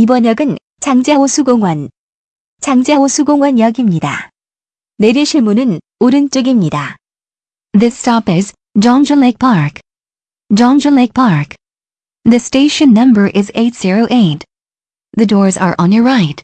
이번 역은 장자호수공원, 장자호수공원역입니다. 내리실 문은 오른쪽입니다. This stop is Jongja Lake Park. Jongja Lake Park. The station number is 808. The doors are on your right.